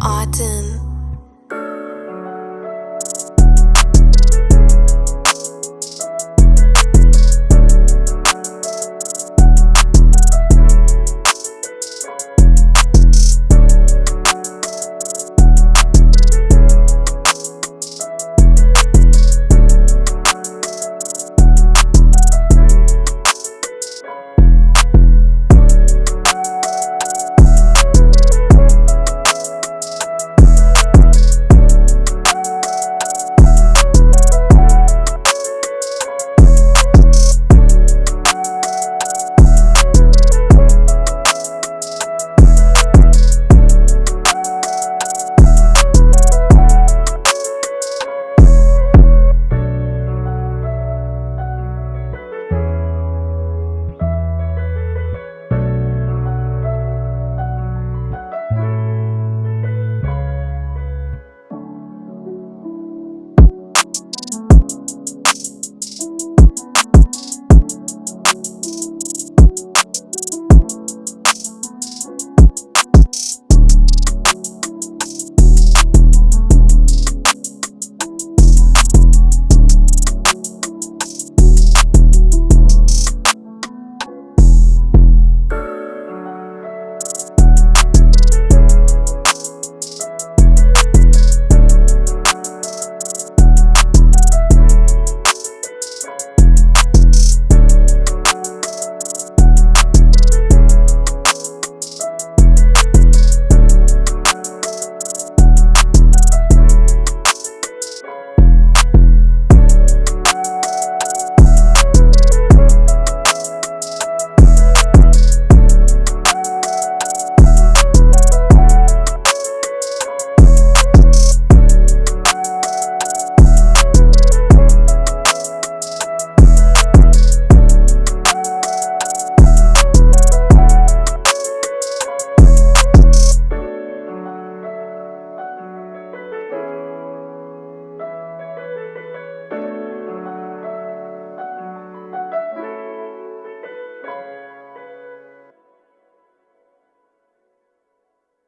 Autumn.